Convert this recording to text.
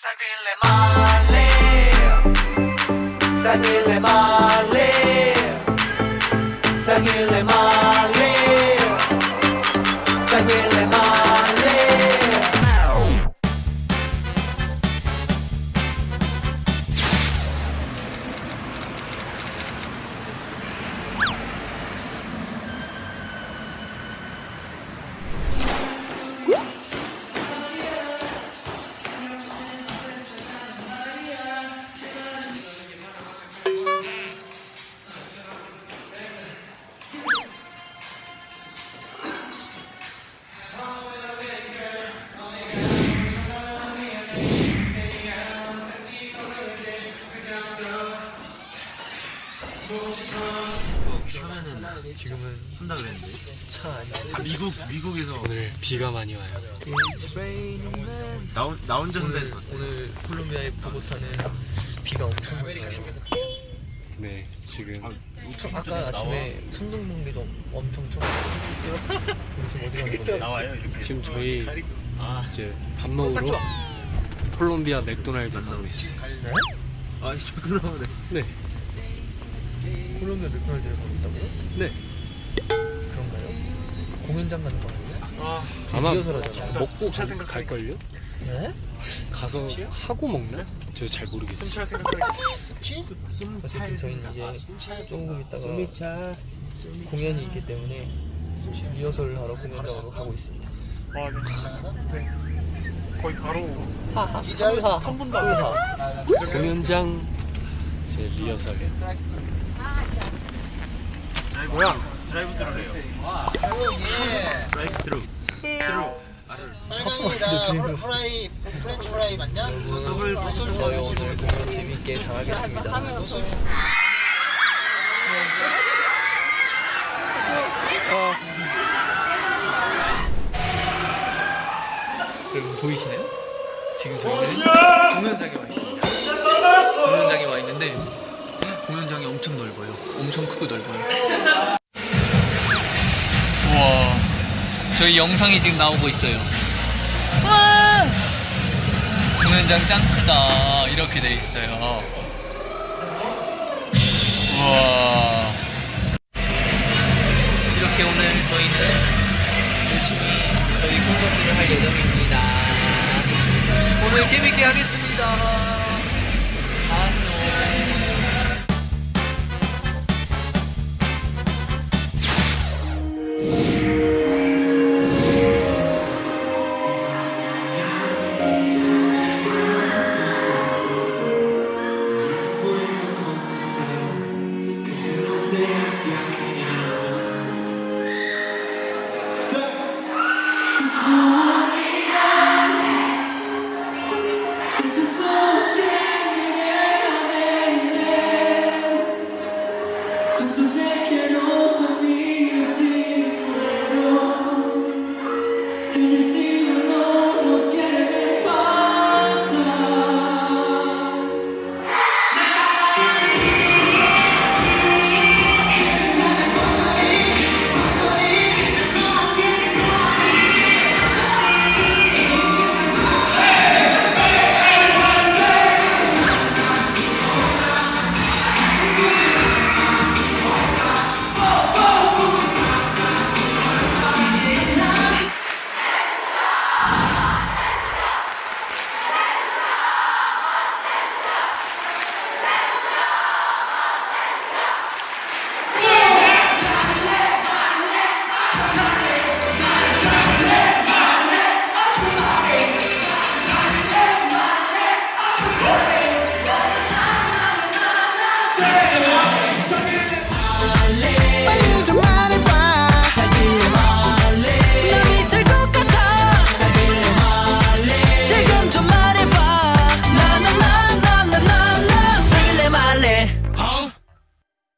Sáquenle male, sáquenle male, sáquenle male. 하면은 지금은 한다 그랬는데. 차 아니야. 아, 미국 미국에서 오늘 비가 많이 와요. Man. 나, 혼- 나 혼자 오늘 선다에서 봤어. 오늘 콜롬비아의 보고타는 비가 엄청 많이 와요. 네, 지금 저 아까 아침에 천둥 번개 좀 엄청 쳐가지고 우리 지금 어디 가는 건데? 나와요 이렇게. 지금 저희 아, 이제 밥 먹으러 콜롬비아 맥도날드 가고 있어요. 네? 아 자꾸 나오네. 네, 콜롬비아 맥도날드를 가고 있다고요? 네. 그런가요? 공연장 가는 거 아니에요? 아마 리허설 하잖아요. 먹고 가- 갈걸요? 네? 가서 하고 먹나? 저 잘 모르겠어요. 어쨌든 저희는 이제 조금 있다가 공연이 있기 때문에 리허설 하러 공연장으로 가고 있습니다. 와, 네. 네. 거의 바로 하하. 기자에서 하하. 3분 다음에 하하. 공연장 제 리허설. 뭐야? 드라이브 스루래요. 드라이브 스루. 빨강이다 후라이 프렌치 프라이 맞냐? 저희 오늘 공연 재밌게 잘하겠습니다. 여러분 보이시나요? 지금 저희는 공연장에 와 있습니다. 공연장에 와 있는 데 공연장이 엄청 넓어요. 엄청 크고 넓어요. 우와, 저희 영상이 지금 나오고 있어요. 와! 공연장 짱 크다. 이렇게 돼 있어요. 우와. 이렇게 오늘 저희는 열심히 저희 콘서트를 할 예정입니다. 오늘 재밌게 하겠습니다. you. Dale, dale.